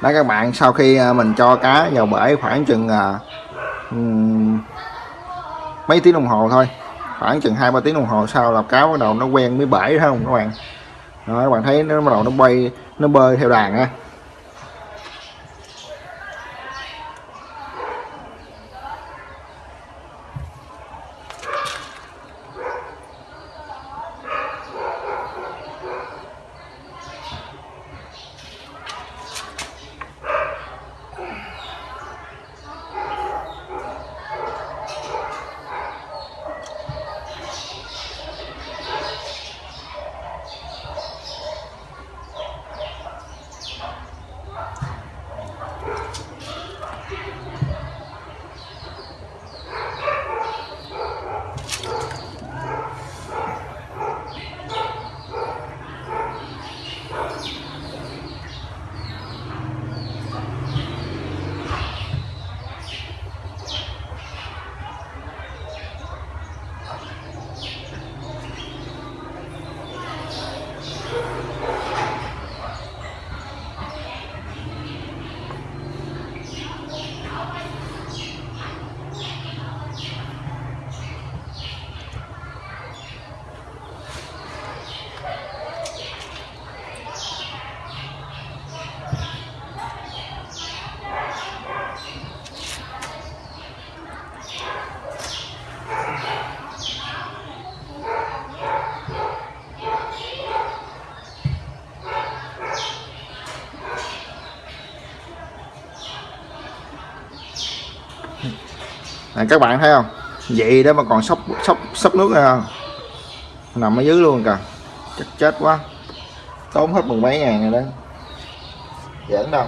đó các bạn sau khi à, mình cho cá vào bể khoảng chừng uh, mấy tiếng đồng hồ thôi. Khoảng chừng hai ba tiếng đồng hồ sau là cá bắt đầu nó quen với bể thấy không các bạn? Đó, các bạn thấy nó bắt đầu nó bay nó bơi theo đàn á. Này các bạn thấy không? Vậy đó mà còn sốc sốc sốc nước nữa không? Nằm ở dưới luôn kìa. Chết chết quá. Tốn hết mười mấy ngàn rồi đó. Giỡn đâu.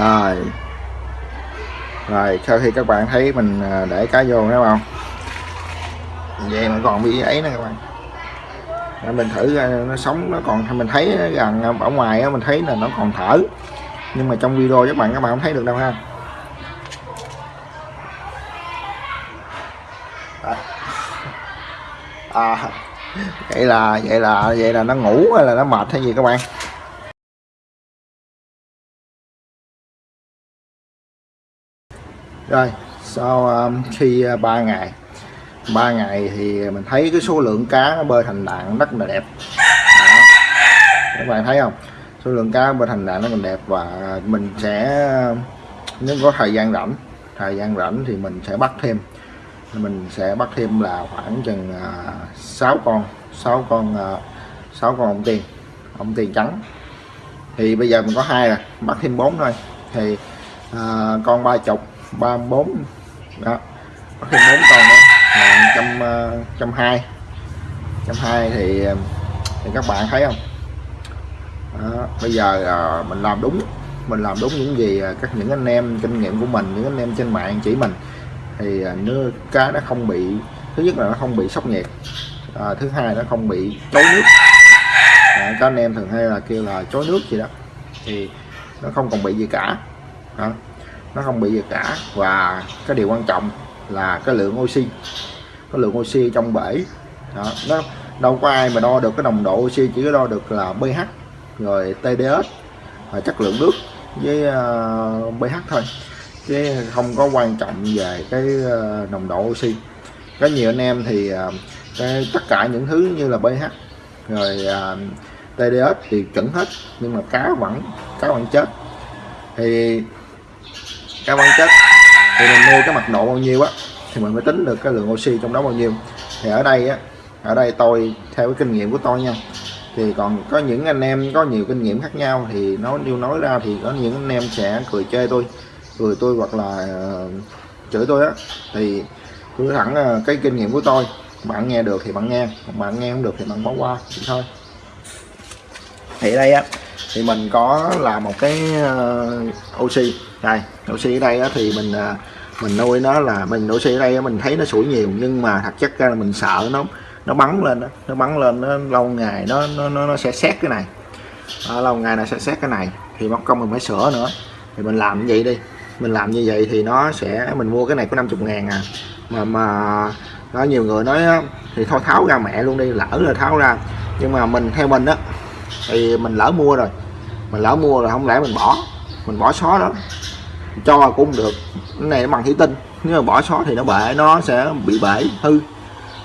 rồi. Rồi, sau khi các bạn thấy mình à, để cá vô đúng không? Vậy mà còn bị ấy nè các bạn. Để mình thử à, nó sống, nó còn, mình thấy rằng à, ở ngoài mình thấy là nó còn thở. Nhưng mà trong video các bạn các bạn không thấy được đâu ha. À vậy là vậy là vậy là nó ngủ hay là nó mệt hay gì các bạn? Rồi sau um, khi à, uh, 3 ngày 3 ngày thì mình thấy cái số lượng cá nó bơi thành đạn rất là đẹp. Đó. các bạn thấy không? Số lượng cá bơi thành đạn nó còn đẹp và mình sẽ nếu có thời gian rảnh thời gian rảnh thì mình sẽ bắt thêm. Mình sẽ bắt thêm là khoảng chừng à, uh, 6 con 6 con à, uh, 6 con ông tiền ông tiền trắng. Thì bây giờ mình có hai rồi bắt thêm bốn thôi. Thì uh, con ba chục ba bốn. Đó. Bắt thêm bốn con nữa. Là trăm ờ, trăm hai. Trăm hai thì ờ, thì các bạn thấy không? Đó, bây giờ à, mình làm đúng. Mình làm đúng những gì các những anh em kinh nghiệm của mình những anh em trên mạng chỉ mình. Thì uh, nước cá nó không bị thứ nhất là nó không bị sốc nhiệt. À, thứ hai nó không bị chối nước. À, các anh em thường hay là kêu là chối nước gì đó. Thì nó không còn bị gì cả. Đó nó không bị gì cả. Và cái điều quan trọng là cái lượng oxy cái lượng oxy trong bể. Đó. nó đâu có ai mà đo được cái nồng độ oxy chỉ có đo được là pH rồi TDS và chất lượng nước với uh, pH thôi. Chứ không có quan trọng về cái uh, nồng độ oxy. Có nhiều anh em thì uh, cái, tất cả những thứ như là pH rồi uh, TDS thì chuẩn hết nhưng mà cá vẫn cá vẫn chết. Thì cá vẫn chất. Thì mình mua cái mật độ bao nhiêu á thì mình mới tính được cái lượng oxy trong đó bao nhiêu. Thì ở đây á ở đây tôi theo cái kinh nghiệm của tôi nha thì còn có những anh em có nhiều kinh nghiệm khác nhau thì nói điều nói ra thì có những anh em sẽ cười chơi tôi cười tôi hoặc là uh, chửi tôi á. Thì tôi thẳng uh, cái kinh nghiệm của tôi bạn nghe được thì bạn nghe bạn nghe không được thì bạn bỏ qua thì thôi. Thì đây á thì mình có làm một cái uh, oxy. Đây oxy ở đây á, thì mình uh, mình nuôi nó là mình oxy ở đây mình thấy nó sủi nhiều nhưng mà thật chất ra là mình sợ nó nó bắn lên đó. nó bắn lên nó lâu ngày nó nó nó, nó sẽ xét cái này. À, lâu ngày nó sẽ xét cái này thì mất công mình phải sửa nữa. Thì mình làm như vậy đi mình làm như vậy thì nó sẽ mình mua cái này có 50 ngàn à. Mà mà có nhiều người nói thì thôi tháo ra mẹ luôn đi lỡ là tháo ra. Nhưng mà mình theo mình á thì mình lỡ mua rồi. Mình lỡ mua rồi không lẽ mình bỏ. Mình bỏ xó đó. Cho cũng được. Cái này nó bằng thủy tinh. Nếu mà bỏ xó thì nó bể nó sẽ bị bể hư.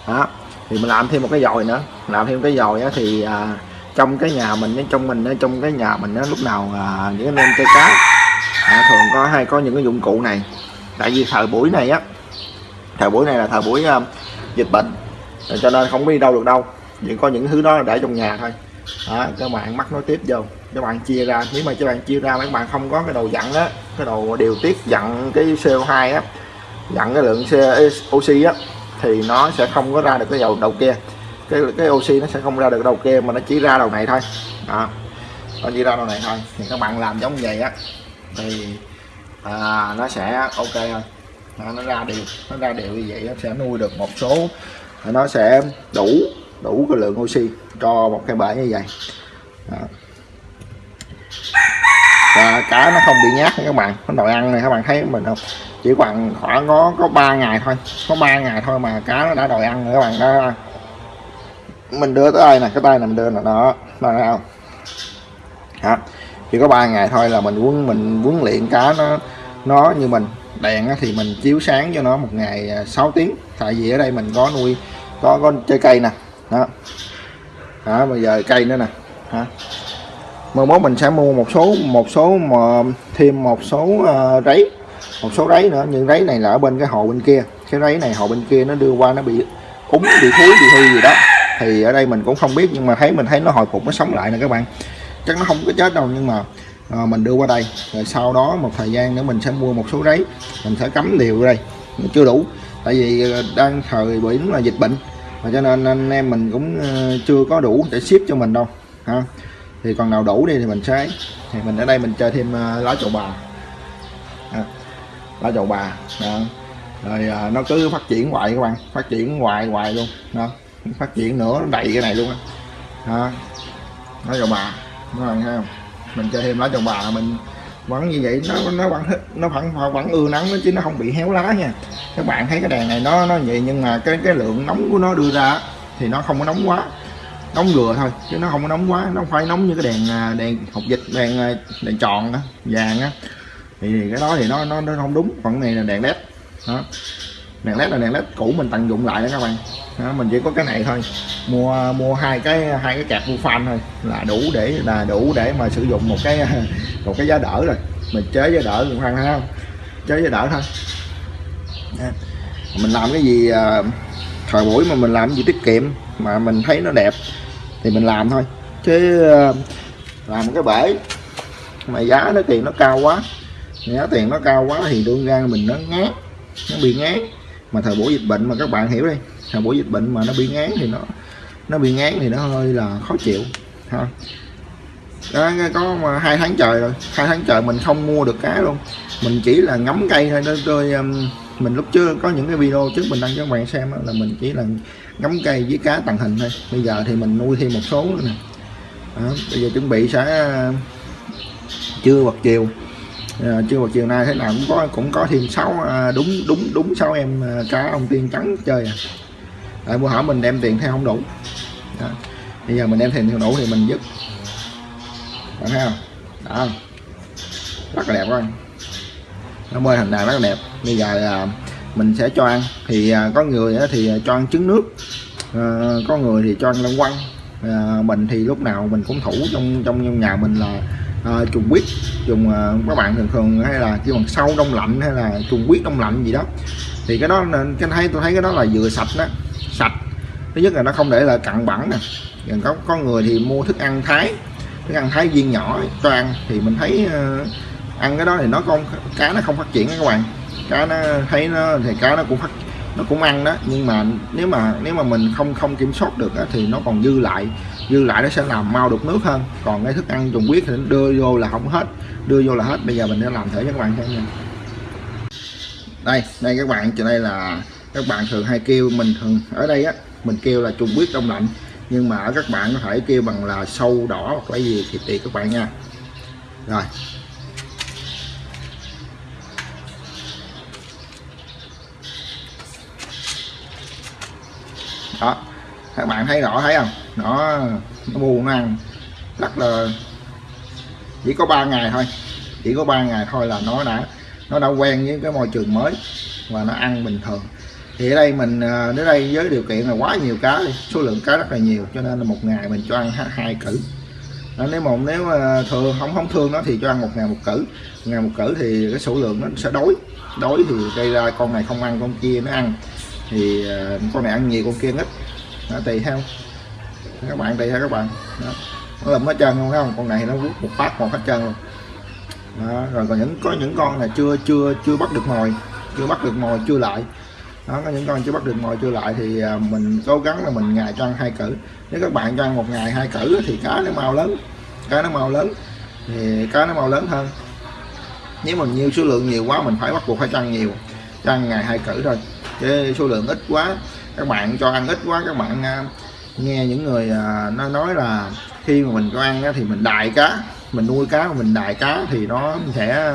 Đó. Thì mình làm thêm một cái dòi nữa. Làm thêm cái dòi thì à, trong cái nhà mình trong mình trong cái nhà mình nó lúc nào à, những anh em chơi cá à, thường có hay có những cái dụng cụ này. Tại vì thời buổi này á thời buổi này là thời buổi à, dịch bệnh. Cho nên không đi đâu được đâu. Chỉ có những thứ đó để trong nhà thôi đó, các bạn mắc nối tiếp vô. Các bạn chia ra nếu mà các bạn chia ra các bạn không có cái đồ dặn á cái đồ điều tiết dặn cái CO2 á dặn cái lượng oxy á thì nó sẽ không có ra được cái dầu đầu kia. Cái cái oxy nó sẽ không ra được đầu kia mà nó chỉ ra đầu này thôi. Đó nó chỉ ra đầu này thôi. Thì các bạn làm giống vậy á thì à, nó sẽ ok thôi đó, nó ra đều nó ra đều như vậy nó sẽ nuôi được một số nó sẽ đủ đủ cái lượng oxy cho một cái bể như vậy. Đó. và cá nó không bị nhát các bạn. Nó đòi ăn này, các bạn thấy mình không? Chỉ khoảng khoảng có có 3 ngày thôi. Có 3 ngày thôi mà cá nó đã đòi ăn rồi, các bạn. Đó mình đưa tới đây nè, cái tay này mình đưa là đó. Đó, thấy không? Đó. chỉ có 3 ngày thôi là mình huấn mình huấn luyện cá nó nó như mình. Đèn thì mình chiếu sáng cho nó một ngày à, 6 tiếng. Tại vì ở đây mình có nuôi, có có chơi cây nè đó. Đó bây giờ cây nữa nè. Hả? Mai mốt mình sẽ mua một số một số mà thêm một số ờ, uh, ráy một số ráy nữa nhưng ráy này là ở bên cái hồ bên kia. Cái ráy này hồ bên kia nó đưa qua nó bị úng bị thúi bị hư gì đó. Thì ở đây mình cũng không biết nhưng mà thấy mình thấy nó hồi phục nó sống lại nè các bạn. Chắc nó không có chết đâu nhưng mà à, mình đưa qua đây. Rồi sau đó một thời gian nữa mình sẽ mua một số ráy mình sẽ cắm đều đây. Nó chưa đủ. Tại vì ờ, đang thời biển là dịch bệnh và cho nên anh em mình cũng ờ, chưa có đủ để ship cho mình đâu ha. Thì còn nào đủ đi thì mình sẽ thì mình ở đây mình chơi thêm ờ, lá chậu bà. À, lá chậu bà đó. rồi à, nó cứ phát triển hoài các bạn phát triển hoài hoài luôn đó phát triển nữa nó đầy cái này luôn á lá chậu bà các bạn thấy không? Mình chơi thêm lá chậu bà mình vẫn như vậy nó nó vẫn nó vẫn vẫn ưa nắng chứ nó không bị héo lá nha. Các bạn thấy cái đèn này nó nó vậy nhưng mà cái cái lượng nóng của nó đưa ra thì nó không có nóng quá. Nóng vừa thôi chứ nó không có nóng quá. Nó phải nóng như cái đèn à, đèn hộp dịch đèn à, đèn tròn đó, vàng á. Thì cái đó thì nó nó, nó không đúng. Còn này là đèn led đó. Đèn led là đèn led cũ mình tận dụng lại đó các bạn. Đó, mình chỉ có cái này thôi. Mua mua hai cái hai cái cạc fan thôi là đủ để là đủ để mà sử dụng một cái à, một cái giá đỡ rồi. Mình chế giá đỡ cũng thấy không chế giá đỡ thôi. Mình làm cái gì à, thời buổi mà mình làm cái gì tiết kiệm mà mình thấy nó đẹp thì mình làm thôi. Chứ à, làm cái bể mà giá nó tiền nó cao quá, giá tiền nó cao quá thì đương ra mình nó ngán, nó bị ngán. Mà thời buổi dịch bệnh mà các bạn hiểu đi, thời buổi dịch bệnh mà nó bị ngán thì nó nó bị ngán thì nó hơi là khó chịu. Ha đó, có mà hai tháng trời rồi. Hai tháng trời mình không mua được cá luôn. Mình chỉ là ngắm cây thôi. Đó tôi um, mình lúc trước có những cái video trước mình đăng cho các bạn xem đó, là mình chỉ là ngắm cây với cá tàng hình thôi. Bây giờ thì mình nuôi thêm một số nữa nè. Đó, bây giờ chuẩn bị sẽ uh, trưa hoặc chiều. À, trưa hoặc chiều nay thế nào cũng có cũng có thêm sáu à, đúng đúng đúng sáu em à, cá ông tiên trắng chơi à. Tại bữa hỏi mình đem tiền theo không đủ. Đó. bây giờ mình đem tiền theo đủ thì mình dứt bạn thấy không? Đó. Rất là đẹp quá nó bơi hình này rất là đẹp. Bây giờ là mình sẽ cho ăn. Thì à, à, có người thì cho ăn trứng nước. Có người thì cho ăn lăng quăng. À, mình thì lúc nào mình cũng thủ trong trong nhà mình là à, trùng quýt trùng các bạn thường thường hay là kêu bằng sâu đông lạnh hay là trùng quýt đông lạnh gì đó. Thì cái đó cái thấy tôi thấy cái đó là vừa sạch đó. Sạch. Thứ nhất là nó không để là cặn bẩn nè. Còn có có người thì mua thức ăn thái thức ăn thái viên nhỏ cho ăn thì mình thấy uh, ăn cái đó thì nó không cá nó không phát triển các bạn. Cá nó thấy nó thì cá nó cũng phát nó cũng ăn đó. Nhưng mà nếu mà nếu mà mình không không kiểm soát được đó, thì nó còn dư lại dư lại nó sẽ làm mau đục nước hơn. Còn cái thức ăn trùng huyết thì đưa vô là không hết đưa vô là hết. Bây giờ mình sẽ làm thử cho các bạn xem nha. Đây đây các bạn trên đây là các bạn thường hay kêu mình thường ở đây á mình kêu là trùng huyết đông lạnh nhưng mà ở các bạn có thể kêu bằng là sâu, đỏ hoặc là gì thì tùy các bạn nha. Rồi. Đó. Các bạn thấy rõ thấy không? Nó nó buồn nó ăn. Rất là, chỉ có 3 ngày thôi. Chỉ có 3 ngày thôi là nó đã nó đã quen với cái môi trường mới và nó ăn bình thường thì ở đây mình à, đến đây với điều kiện là quá nhiều cá số lượng cá rất là nhiều cho nên là một ngày mình cho ăn hai cử đó, nếu mà nếu mà thường không không thương nó thì cho ăn một ngày một cử một ngày một cử thì cái số lượng nó sẽ đói. Đói thì gây ra con này không ăn con kia nó ăn. Thì à, con này ăn nhiều con kia ít. Nó tùy theo. Các bạn tùy theo các bạn. Đó. nó lụm hết trơn không không? Con này nó rút một phát một hết trơn luôn. Đó. rồi còn những có những con là chưa chưa chưa bắt được mồi chưa bắt được mồi chưa lại đó, có những con chưa bắt được mồi chưa lại thì à, mình cố gắng là mình ngày cho ăn hai cử. Nếu các bạn cho ăn một ngày hai cử thì cá nó mau lớn, cá nó mau lớn, thì cá nó mau lớn hơn. Nếu mình nhiều số lượng nhiều quá mình phải bắt buộc phải trăng ăn nhiều cho ăn ngày hai cử thôi. Chứ số lượng ít quá, các bạn cho ăn ít quá, các bạn à, nghe những người à, nó nói là khi mà mình cho ăn thì mình đài cá, mình nuôi cá mình đài cá thì nó sẽ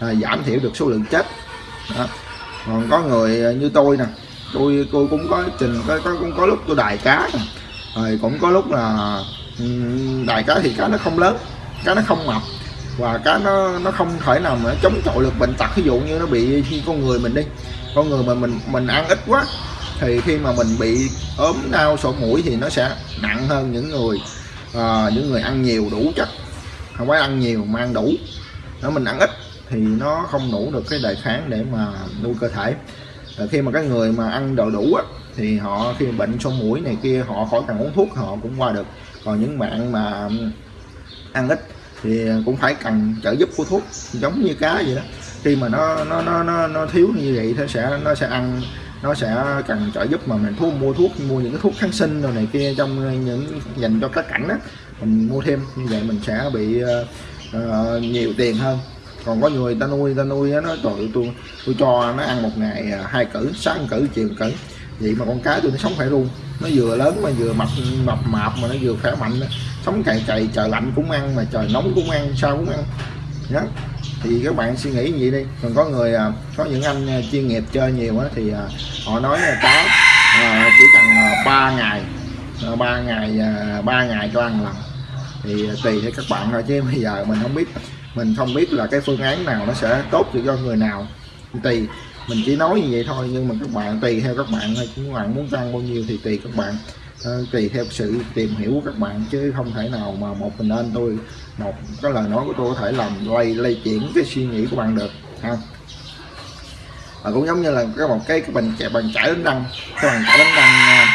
giảm thiểu được số lượng chết. Đó còn có người à, như tôi nè tôi tôi cũng có trình có, có cũng có lúc tôi đài cá nè. Rồi cũng có lúc là đài cá thì cá nó không lớn cá nó không mập và cá nó nó không thể nào mà chống chọi được bệnh tật. Ví dụ như nó bị khi con người mình đi con người mà mình mình ăn ít quá thì khi mà mình bị ốm đau sổ mũi thì nó sẽ nặng hơn những người uh, những người ăn nhiều đủ chất. Không phải ăn nhiều mà ăn đủ. Nó mình ăn ít thì nó không đủ được cái đề kháng để mà nuôi cơ thể. À, khi mà cái người mà ăn đồ đủ á, thì họ khi bệnh sổ mũi này kia họ khỏi cần uống thuốc họ cũng qua được. Còn những bạn mà ăn ít thì cũng phải cần trợ giúp của thuốc giống như cá vậy đó. Khi mà nó nó nó nó, nó thiếu như vậy nó sẽ nó sẽ ăn nó sẽ cần trợ giúp mà mình thuốc mua thuốc mua những cái thuốc kháng sinh rồi này kia trong những dành cho các cảnh đó mình mua thêm. Như vậy mình sẽ bị uh, uh, nhiều tiền hơn còn có người ta nuôi ta nuôi nó trời tôi tôi cho nó ăn một ngày à, hai cử sáng cử, chiều cử. Vậy mà con cá tôi nó sống phải luôn. Nó vừa lớn mà vừa mập mập mạp mà nó vừa khỏe mạnh sống cày cày, trời lạnh cũng ăn mà trời nóng cũng ăn, sao cũng ăn. Đó. Thì các bạn suy nghĩ vậy đi. Còn có người à, có những anh à, chuyên nghiệp chơi nhiều á thì họ nói là cá chỉ cần 3 ngày 3 ngày 3 ngày cho ăn lần. Thì tùy theo các bạn thôi, chứ bây giờ mình không biết mình không biết là cái phương án nào nó sẽ tốt cho người nào. Tùy mình chỉ nói như vậy thôi nhưng mà các bạn tùy theo các bạn thôi các bạn muốn tăng bao nhiêu thì tùy các bạn. Ờ, uh, tùy theo sự tìm hiểu của các bạn chứ không thể nào mà một mình anh tôi một cái lời nói của tôi có thể làm lây lây chuyển cái suy nghĩ của bạn được ha. Và cũng giống như là cái một cái cái bình chạy bằng chải đánh răng cái bằng chải đánh răng à,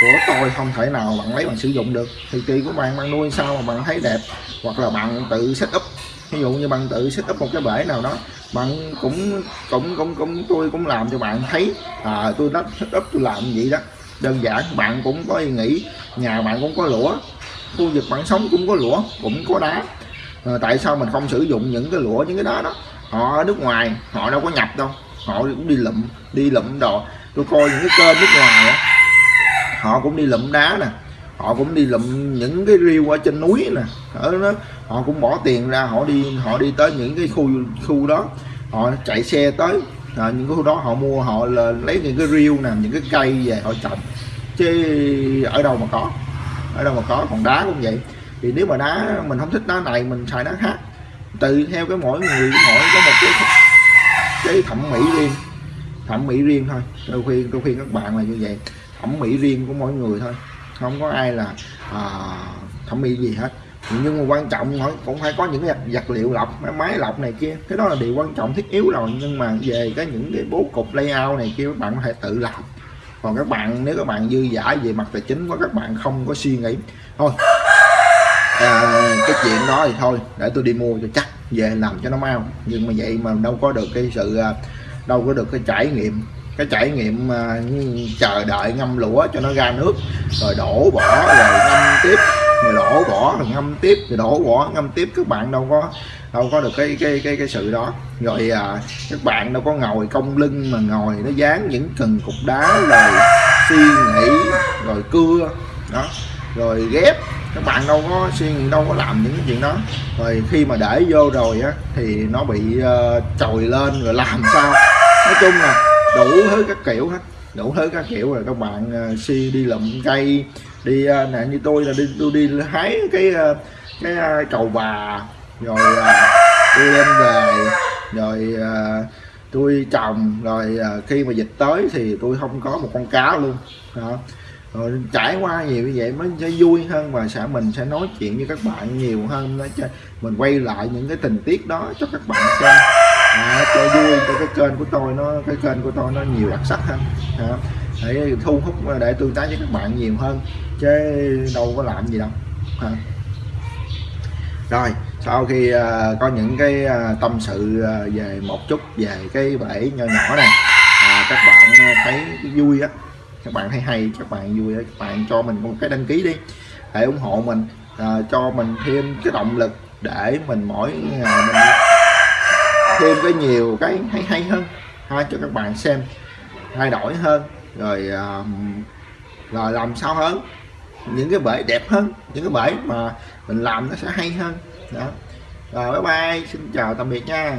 của tôi không thể nào bạn lấy bạn sử dụng được. Thì tùy của bạn bạn nuôi sao mà bạn thấy đẹp? Hoặc là bạn tự set up ví dụ như bạn tự set up một cái bể nào đó bạn cũng cũng cũng cũng tôi cũng làm cho bạn thấy à, tôi đã set up tôi làm vậy đó. Đơn giản bạn cũng có ý nghĩ nhà bạn cũng có lũa khu vực bạn sống cũng có lũa cũng có đá. À, tại sao mình không sử dụng những cái lũa những cái đá đó? Họ ở nước ngoài họ đâu có nhập đâu họ cũng đi lụm đi lụm đồ. Tôi coi những cái kênh nước ngoài đó, họ cũng đi lụm đá nè họ cũng đi lụm những cái riêu ở trên núi nè. Ở đó họ cũng bỏ tiền ra họ đi họ đi tới những cái khu khu đó. Họ chạy xe tới à, những cái khu đó họ mua họ là lấy những cái riêu nè những cái cây về họ trồng. Chứ ở đâu mà có ở đâu mà có còn đá cũng vậy. Thì nếu mà đá mình không thích đá này mình xài đá khác. Tùy theo cái mỗi người mỗi có một cái cái thẩm mỹ riêng thẩm mỹ riêng thôi. Tôi khuyên tôi khuyên các bạn là như vậy thẩm mỹ riêng của mỗi người thôi không có ai là à, thẩm mỹ gì hết. Nhưng mà quan trọng cũng phải có những vật vật liệu lọc máy máy lọc này kia. Cái đó là điều quan trọng thiết yếu rồi. Nhưng mà về cái những cái bố cục layout này kia các bạn có thể tự làm. Còn các bạn nếu các bạn dư giả về mặt tài chính của các bạn không có suy nghĩ. Thôi. À, cái chuyện đó thì thôi để tôi đi mua cho chắc về làm cho nó mau. Nhưng mà vậy mà đâu có được cái sự à, đâu có được cái trải nghiệm cái trải nghiệm à, chờ đợi ngâm lũa cho nó ra nước rồi đổ bỏ rồi ngâm tiếp rồi đổ bỏ rồi ngâm tiếp rồi đổ bỏ ngâm tiếp. Các bạn đâu có đâu có được cái cái cái cái sự đó. Rồi à, các bạn đâu có ngồi cong lưng mà ngồi nó dán những cần cục đá rồi suy nghĩ rồi cưa đó. Rồi ghép. Các bạn đâu có suy nghĩ đâu có làm những chuyện đó. Rồi khi mà để vô rồi á thì nó bị ờ, uh, trồi lên rồi làm sao? Nói chung là đủ thứ các kiểu hết. Đủ thứ các kiểu rồi các bạn uh, si đi lụm cây đi uh, nè như tôi là đi tôi đi hái cái uh, cái uh, cầu bà rồi uh, tôi lên về rồi uh, tôi trồng rồi uh, khi mà dịch tới thì tôi không có một con cá luôn đó. Rồi trải qua nhiều như vậy mới sẽ vui hơn và sẽ mình sẽ nói chuyện với các bạn nhiều hơn để cho mình quay lại những cái tình tiết đó cho các bạn xem à, cho vui cho cái kênh của tôi nó cái kênh của tôi nó nhiều đặc sắc hơn à, để thu hút ờ, để tương tác với các bạn nhiều hơn chứ đâu có làm gì đâu à. rồi sau khi uh, có những cái uh, tâm sự uh, về một chút về cái bể nho nhỏ này à, các bạn thấy vui á các bạn thấy hay các bạn vui các bạn cho mình một cái đăng ký đi để ủng hộ mình à, cho mình thêm cái động lực để mình mỗi ngày mình thêm cái nhiều cái hay hay hơn. Ha cho các bạn xem thay đổi hơn rồi à, rồi làm sao hơn. Những cái bể đẹp hơn những cái bể mà mình làm nó sẽ hay hơn. Đó. Rồi bye bye xin chào tạm biệt nha.